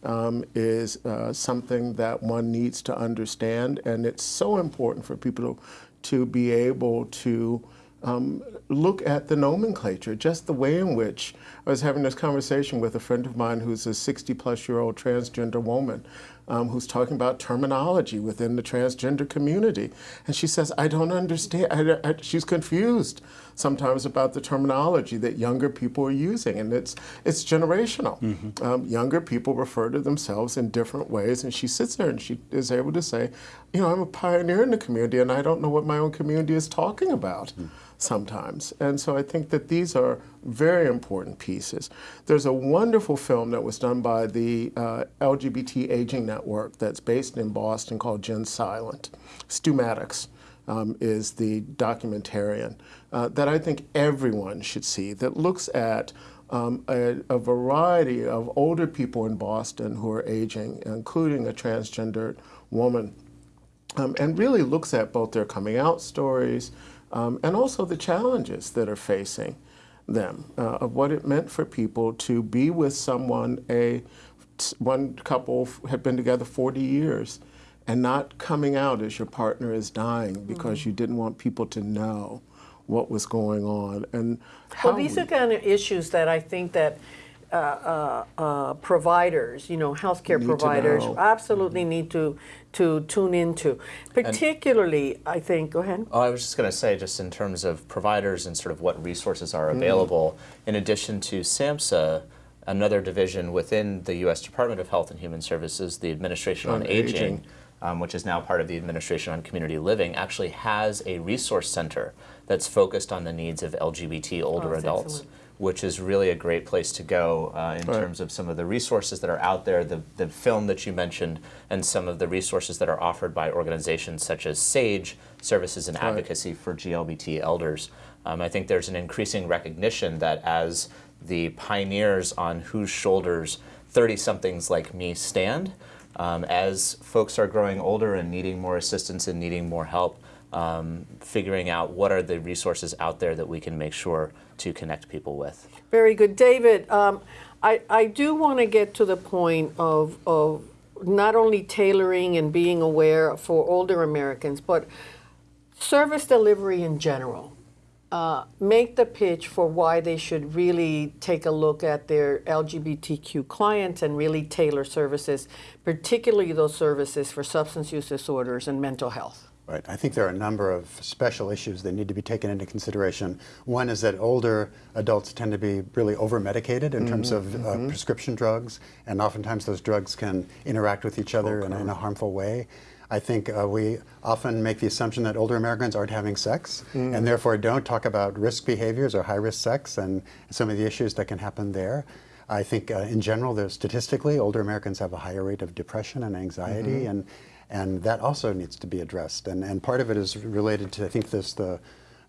um, is uh, something that one needs to understand. And it's so important for people to, to be able to um, look at the nomenclature, just the way in which I was having this conversation with a friend of mine who's a 60 plus year old transgender woman um, who's talking about terminology within the transgender community. And she says, I don't understand. I, I, she's confused sometimes about the terminology that younger people are using. And it's, it's generational. Um, younger people refer to themselves in different ways. And she sits there and she is able to say, you know, I'm a pioneer in the community and I don't know what my own community is talking about sometimes. And so I think that these are very important pieces. There's a wonderful film that was done by the uh, LGBT Aging Network that's based in Boston called Gen Silent. Stu Maddux um, is the documentarian uh, that I think everyone should see that looks at um, a, a variety of older people in Boston who are aging, including a transgendered woman um, and really looks at both their coming out stories um, and also the challenges that are facing them, uh, of what it meant for people to be with someone, a one couple had been together 40 years and not coming out as your partner is dying because Mhm. you didn't want people to know what was going on and how Well, these we- are kind of issues that I think that uh, uh, uh, providers, you know, healthcare Need providers, absolutely need to to tune into. Particularly, I think. Go ahead. Oh, I was just going to say, just in terms of providers and sort of what resources are Mm. available, in addition to SAMHSA, another division within the U.S. Department of Health and Human Services, the Administration on, On Aging, Aging. um, which is now part of the Administration on Community Living, actually has a resource center that's focused on the needs of LGBT older Oh, adults. excellent. Which is really a great place to go uh, in Right. terms of some of the resources that are out there, the, the film that you mentioned, and some of the resources that are offered by organizations such as SAGE, Services and Right. Advocacy for GLBT Elders. Um, I think there's an increasing recognition that as the pioneers on whose shoulders 30 somethings like me stand, um, as folks are growing older and needing more assistance and needing more help, um, figuring out what are the resources out there that we can make sure to connect people with. Very good, David. Um, I I do want to get to the point of of not only tailoring and being aware for older Americans, but service delivery in general. Uh, make the pitch for why they should really take a look at their LGBTQ clients and really tailor services, particularly those services for substance use disorders and mental health. Right. I think there are a number of special issues that need to be taken into consideration. One is that older adults tend to be really over-medicated in terms Mhm, of uh, mhm. prescription drugs, and oftentimes those drugs can interact with each other in, a- in a harmful way. I think uh, we often make the assumption that older Americans aren't having sex, Mm. and therefore don't talk about risk behaviors or high-risk sex and some of the issues that can happen there. I think uh, in general, there's statistically, older Americans have a higher rate of depression and anxiety, Mhm. and and that also needs to be addressed. And and part of it is related to I think this the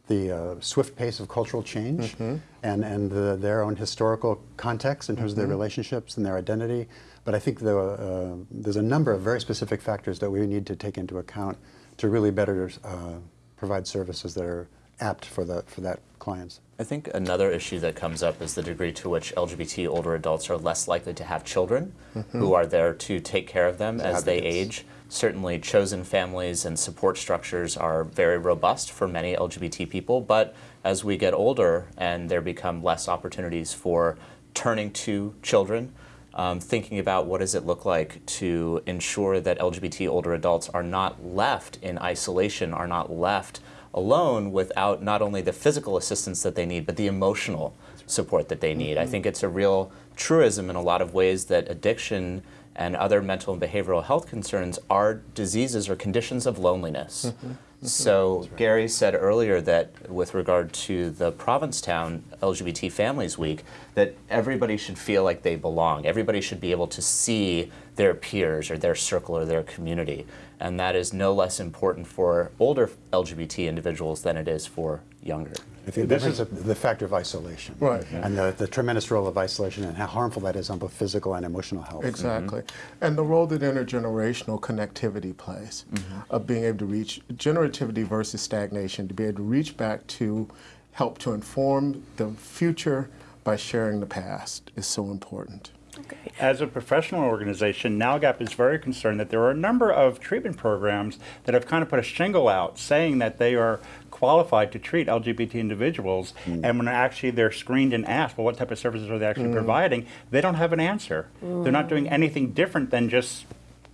the uh, swift pace of cultural change Mhm. and and the, their own historical context in terms of their Mhm. relationships and their identity. But I think the, uh, there's a number of very specific factors that we need to take into account to really better uh, provide services that are apt for the for that clients. I think another issue that comes up is the degree to which LGBT older adults are less likely to have children Mhm. who are there to take care of them As as they age. Certainly, chosen families and support structures are very robust for many LGBT people, but as we get older and there become less opportunities for turning to children um, thinking about what does it look like to ensure that LGBT older adults are not left in isolation, are not left alone without not only the physical assistance that they need, but the emotional support that they need. I think it's a real truism in a lot of ways that addiction and other mental and behavioral health concerns are diseases or conditions of loneliness. Mm-hmm. Mm-hmm. So Gary said earlier that with regard to the Provincetown LGBT Families Week, that everybody should feel like they belong. Everybody should be able to see their peers or their circle or their community. And that is no less important for older LGBT individuals than it is for younger. I think This this is is- the factor of isolation. Right. And the, the tremendous role of isolation and how harmful that is on both physical and emotional health. Exactly. Mm-hmm. And the role that intergenerational connectivity plays mm-hmm. of being able to reach generativity versus stagnation, to be able to reach back to help to inform the future by sharing the past is so important. Okay. As a professional organization, NALGAP is very concerned that there are a number of treatment programs that have kind of put a shingle out saying that they are qualified to treat LGBT individuals. And when actually they're screened and asked, well, what type of services are they actually providing, they don't have an answer. They're not doing anything different than just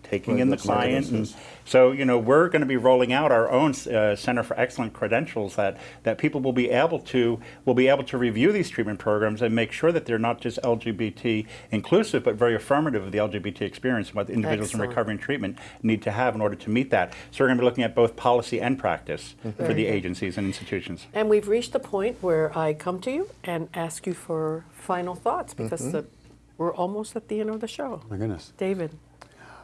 taking Right, in the client. And so, you know, we're going to be rolling out our own uh, Center for Excellent Credentials that, that people will be able to will be able to review these treatment programs and make sure that they're not just LGBT inclusive, but very affirmative of the LGBT experience and what the individuals Excellent. in recovery and treatment need to have in order to meet that. So we're going to be looking at both policy and practice for the good. agencies and institutions. And we've reached the point where I come to you and ask you for final thoughts because Mm-hmm. the, we're almost at the end of the show. My goodness. David.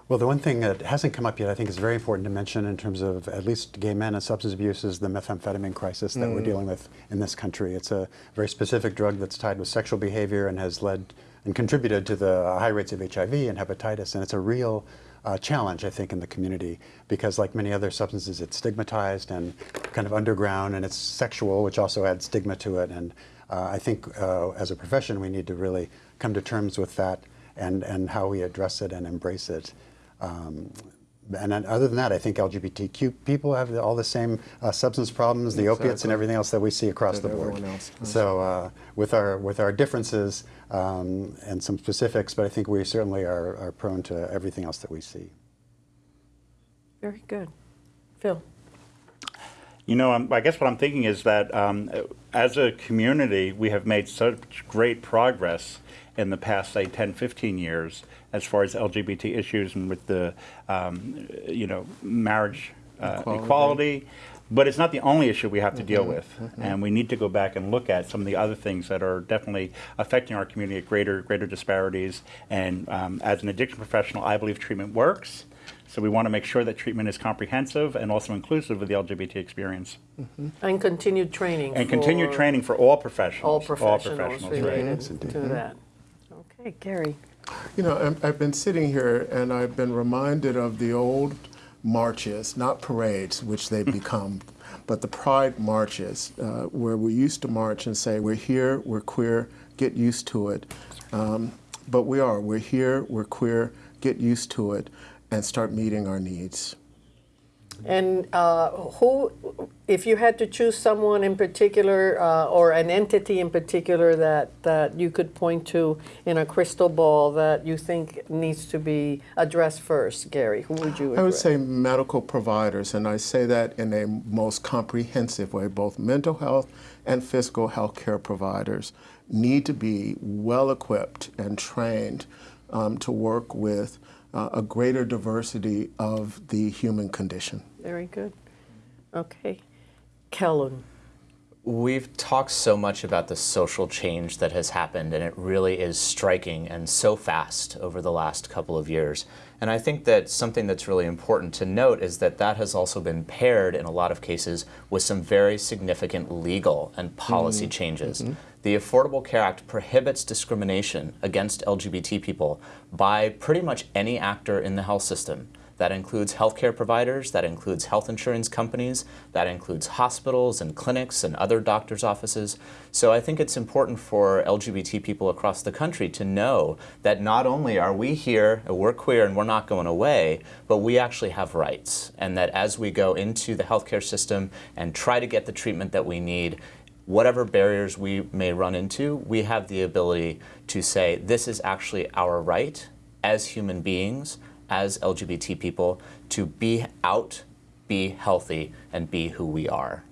Well, the one thing that hasn't come up yet, I think is very important to mention in terms of at least gay men and substance abuse is the methamphetamine crisis that we're dealing with in this country. It's a very specific drug that's tied with sexual behavior and has led and contributed to the high rates of HIV and hepatitis. And it's a real uh, challenge, I think, in the community because, like many other substances, it's stigmatized and kind of underground, and it's sexual, which also adds stigma to it. And uh, I think uh, as a profession, we need to really come to terms with that and, and how we address it and embrace it. Um, and then other than that, I think LGBTQ people have all the same uh, substance problems, the opiates, and everything else that we see across That the board. else. So uh, with our with our differences um, and some specifics, but I think we certainly are, are prone to everything else that we see. Very good. Phil. You know, um, I guess what I'm thinking is that um, as a community, we have made such great progress in the past, say, 10, 15 years as far as LGBT issues and with the, um, you know, marriage uh, Equality. equality. But it's not the only issue we have to deal with. And we need to go back and look at some of the other things that are definitely affecting our community at greater, greater disparities. And um, as an addiction professional, I believe treatment works. So we want to make sure that treatment is comprehensive and also inclusive of the LGBT experience. And continued training. And continued for training for all professionals. All professionals professionals, related right. Yes, indeed. to that. Okay, Gary. You know, I'm- I've been sitting here and I've been reminded of the old marches, not parades, which they've become, but the pride marches, uh, where we used to march and say, We're here, we're queer, get used to it. Um, but we are. We're here, we're queer, get used to it, and start meeting our needs. And uh, who, if you had to choose someone in particular uh, or an entity in particular that, that you could point to in a crystal ball that you think needs to be addressed first, Gary, who would you I would say medical providers, and I say that in a most comprehensive way. Both mental health and physical health care providers need to be well equipped and trained um, to work with uh, a greater diversity of the human condition. Very good. Okay. Kellen. We've talked so much about the social change that has happened, and it really is striking and so fast over the last couple of years. And I think that something that's really important to note is that that has also been paired in a lot of cases with some very significant legal and policy changes. The Affordable Care Act prohibits discrimination against LGBT people by pretty much any actor in the health system. That includes healthcare providers, that includes health insurance companies, that includes hospitals and clinics and other doctors' offices. So I think it's important for LGBT people across the country to know that not only are we here, we're queer and we're not going away, but we actually have rights. And that as we go into the healthcare system and try to get the treatment that we need, whatever barriers we may run into, we have the ability to say this is actually our right as human beings, as LGBT people, to be out, be healthy, and be who we are.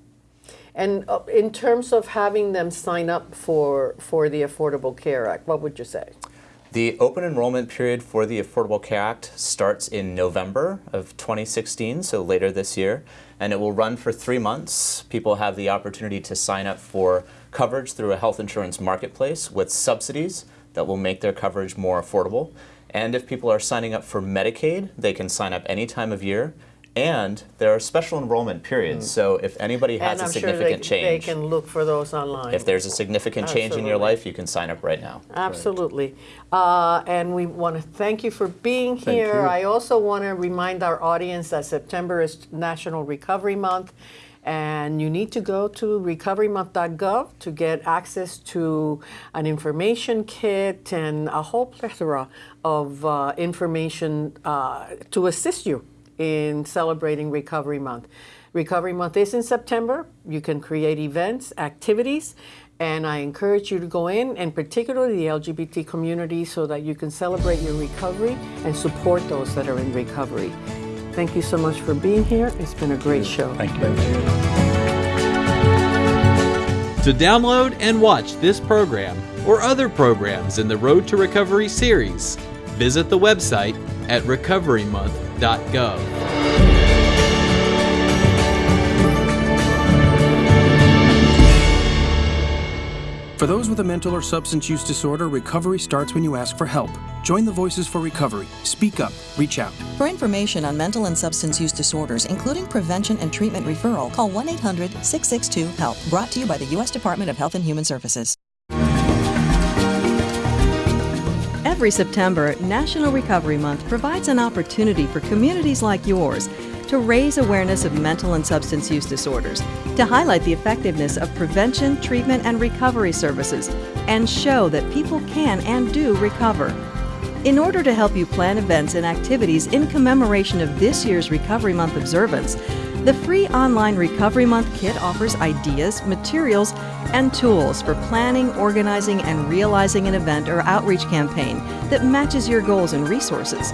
And uh, in terms of having them sign up for, for the Affordable Care Act, what would you say? The open enrollment period for the Affordable Care Act starts in November of 2016, so later this year, and it will run for three months. People have the opportunity to sign up for coverage through a health insurance marketplace with subsidies that will make their coverage more affordable. And if people are signing up for Medicaid, they can sign up any time of year and there are special enrollment periods. So if anybody has and a I'm significant sure they, change, they can look for those online. if there's a significant change in your life, you can sign up right now. Absolutely. Uh, and we want to thank you for being Thank here. you. I also want to remind our audience that September is National Recovery Month. And you need to go to recoverymonth.gov to get access to an information kit and a whole plethora of uh, information uh, to assist you in celebrating Recovery Month. Recovery Month is in September. You can create events, activities, and I encourage you to go in, and particularly the LGBT community, so that you can celebrate your recovery and support those that are in recovery. Thank you so much for being here. It's been a great show. Thank you. To download and watch this program or other programs in the Road to Recovery series, visit the website at recoverymonth.gov. For those with a mental or substance use disorder, recovery starts when you ask for help. Join the Voices for Recovery. Speak up. Reach out. For information on mental and substance use disorders, including prevention and treatment referral, call 1 800 662 HELP. Brought to you by the U.S. Department of Health and Human Services. Every September, National Recovery Month provides an opportunity for communities like yours to raise awareness of mental and substance use disorders, to highlight the effectiveness of prevention, treatment, and recovery services, and show that people can and do recover. In order to help you plan events and activities in commemoration of this year's Recovery Month observance, the free online Recovery Month kit offers ideas, materials, and tools for planning, organizing, and realizing an event or outreach campaign that matches your goals and resources.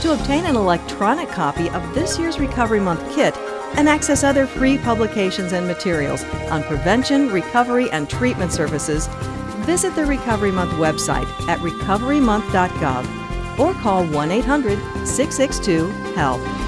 To obtain an electronic copy of this year's Recovery Month kit and access other free publications and materials on prevention, recovery, and treatment services, visit the Recovery Month website at recoverymonth.gov or call 1 800 662 HELP.